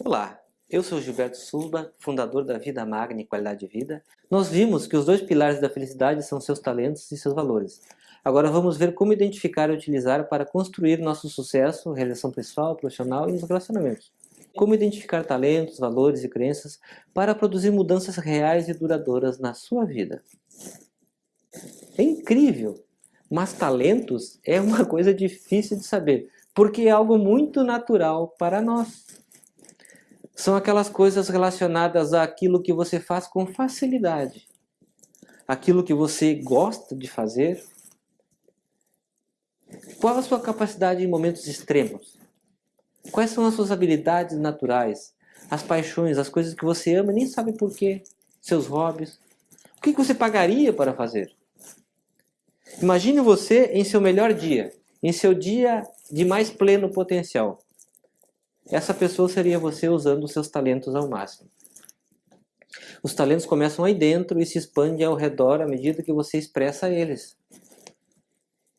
Olá, eu sou Gilberto Sulba, fundador da Vida Magna e Qualidade de Vida. Nós vimos que os dois pilares da felicidade são seus talentos e seus valores. Agora vamos ver como identificar e utilizar para construir nosso sucesso, realização pessoal, profissional e nos relacionamentos. Como identificar talentos, valores e crenças para produzir mudanças reais e duradouras na sua vida. É incrível, mas talentos é uma coisa difícil de saber, porque é algo muito natural para nós. São aquelas coisas relacionadas àquilo que você faz com facilidade. Aquilo que você gosta de fazer. Qual a sua capacidade em momentos extremos? Quais são as suas habilidades naturais? As paixões, as coisas que você ama e nem sabe por quê? Seus hobbies? O que você pagaria para fazer? Imagine você em seu melhor dia, em seu dia de mais pleno potencial. Essa pessoa seria você usando os seus talentos ao máximo. Os talentos começam aí dentro e se expandem ao redor à medida que você expressa eles.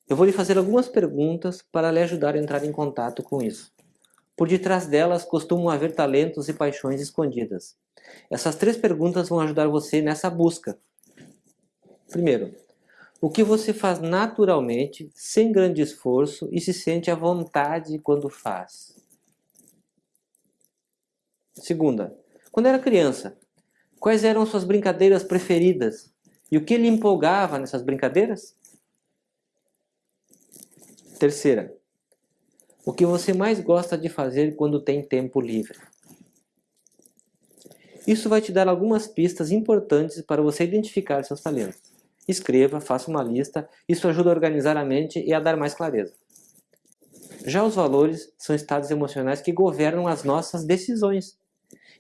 Eu vou lhe fazer algumas perguntas para lhe ajudar a entrar em contato com isso. Por detrás delas costumam haver talentos e paixões escondidas. Essas três perguntas vão ajudar você nessa busca. Primeiro, o que você faz naturalmente, sem grande esforço e se sente à vontade quando faz? Segunda, quando era criança, quais eram suas brincadeiras preferidas? E o que lhe empolgava nessas brincadeiras? Terceira, o que você mais gosta de fazer quando tem tempo livre? Isso vai te dar algumas pistas importantes para você identificar seus talentos. Escreva, faça uma lista, isso ajuda a organizar a mente e a dar mais clareza. Já os valores são estados emocionais que governam as nossas decisões.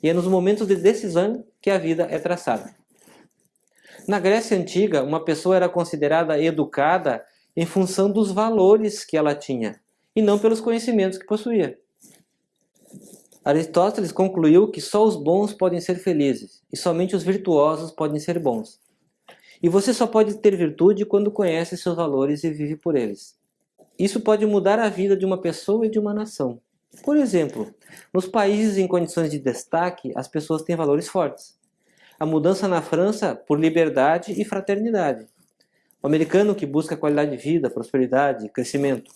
E é nos momentos de decisão que a vida é traçada. Na Grécia Antiga, uma pessoa era considerada educada em função dos valores que ela tinha, e não pelos conhecimentos que possuía. Aristóteles concluiu que só os bons podem ser felizes, e somente os virtuosos podem ser bons. E você só pode ter virtude quando conhece seus valores e vive por eles. Isso pode mudar a vida de uma pessoa e de uma nação. Por exemplo, nos países em condições de destaque, as pessoas têm valores fortes. A mudança na França por liberdade e fraternidade. O americano que busca qualidade de vida, prosperidade, crescimento.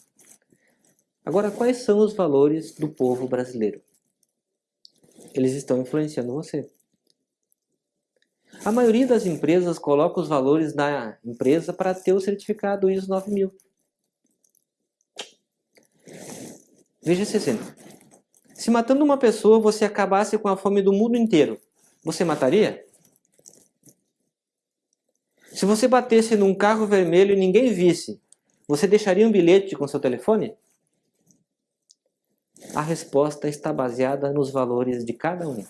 Agora, quais são os valores do povo brasileiro? Eles estão influenciando você. A maioria das empresas coloca os valores da empresa para ter o certificado ISO 9000. Veja esse exemplo. Se matando uma pessoa você acabasse com a fome do mundo inteiro, você mataria? Se você batesse num carro vermelho e ninguém visse, você deixaria um bilhete com seu telefone? A resposta está baseada nos valores de cada um.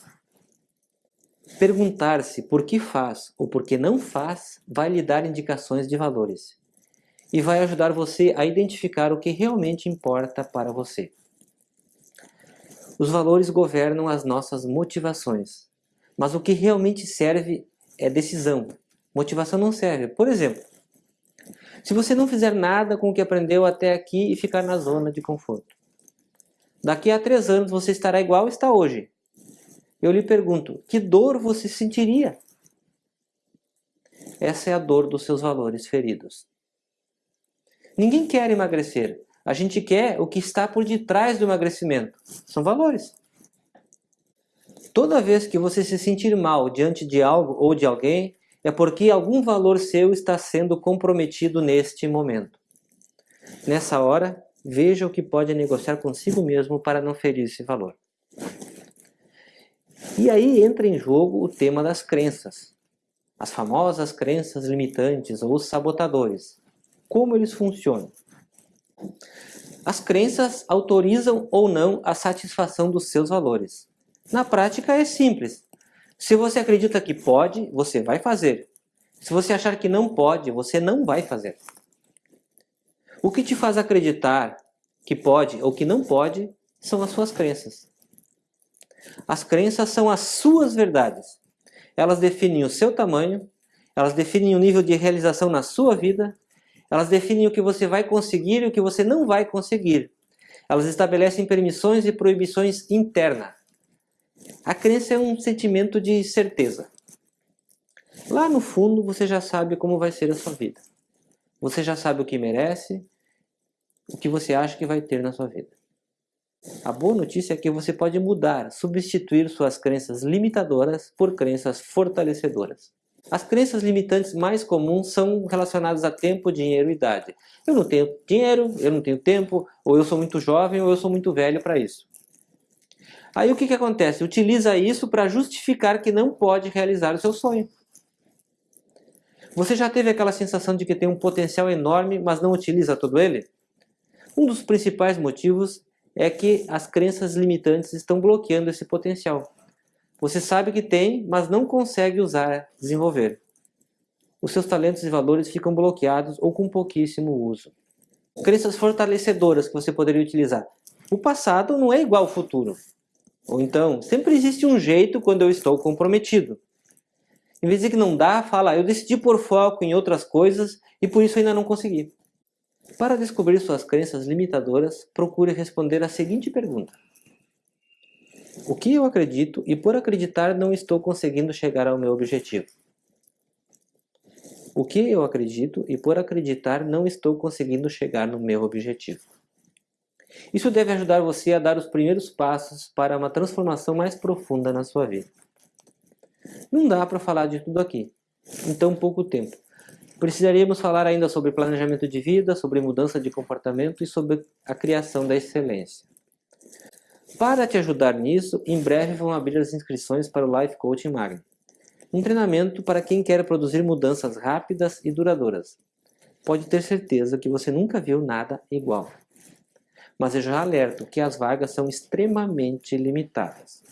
Perguntar-se por que faz ou por que não faz vai lhe dar indicações de valores e vai ajudar você a identificar o que realmente importa para você. Os valores governam as nossas motivações, mas o que realmente serve é decisão. Motivação não serve. Por exemplo, se você não fizer nada com o que aprendeu até aqui e ficar na zona de conforto, daqui a três anos você estará igual está hoje. Eu lhe pergunto, que dor você sentiria? Essa é a dor dos seus valores feridos. Ninguém quer emagrecer. A gente quer o que está por detrás do emagrecimento. São valores. Toda vez que você se sentir mal diante de algo ou de alguém, é porque algum valor seu está sendo comprometido neste momento. Nessa hora, veja o que pode negociar consigo mesmo para não ferir esse valor. E aí entra em jogo o tema das crenças. As famosas crenças limitantes ou sabotadores. Como eles funcionam? As crenças autorizam ou não a satisfação dos seus valores. Na prática é simples. Se você acredita que pode, você vai fazer. Se você achar que não pode, você não vai fazer. O que te faz acreditar que pode ou que não pode são as suas crenças. As crenças são as suas verdades. Elas definem o seu tamanho, elas definem o nível de realização na sua vida elas definem o que você vai conseguir e o que você não vai conseguir. Elas estabelecem permissões e proibições internas. A crença é um sentimento de certeza. Lá no fundo você já sabe como vai ser a sua vida. Você já sabe o que merece, o que você acha que vai ter na sua vida. A boa notícia é que você pode mudar, substituir suas crenças limitadoras por crenças fortalecedoras. As crenças limitantes mais comuns são relacionadas a tempo, dinheiro e idade. Eu não tenho dinheiro, eu não tenho tempo, ou eu sou muito jovem, ou eu sou muito velho para isso. Aí o que, que acontece? Utiliza isso para justificar que não pode realizar o seu sonho. Você já teve aquela sensação de que tem um potencial enorme, mas não utiliza todo ele? Um dos principais motivos é que as crenças limitantes estão bloqueando esse potencial. Você sabe que tem, mas não consegue usar, desenvolver. Os seus talentos e valores ficam bloqueados ou com pouquíssimo uso. Crenças fortalecedoras que você poderia utilizar. O passado não é igual ao futuro. Ou então, sempre existe um jeito quando eu estou comprometido. Em vez de que não dá, fala, eu decidi pôr foco em outras coisas e por isso ainda não consegui. Para descobrir suas crenças limitadoras, procure responder a seguinte pergunta. O que eu acredito e por acreditar não estou conseguindo chegar ao meu objetivo? O que eu acredito e por acreditar não estou conseguindo chegar no meu objetivo? Isso deve ajudar você a dar os primeiros passos para uma transformação mais profunda na sua vida. Não dá para falar de tudo aqui, em tão pouco tempo. Precisaríamos falar ainda sobre planejamento de vida, sobre mudança de comportamento e sobre a criação da excelência. Para te ajudar nisso, em breve vão abrir as inscrições para o Life Coaching Magno. Um treinamento para quem quer produzir mudanças rápidas e duradouras. Pode ter certeza que você nunca viu nada igual. Mas eu já alerto que as vagas são extremamente limitadas.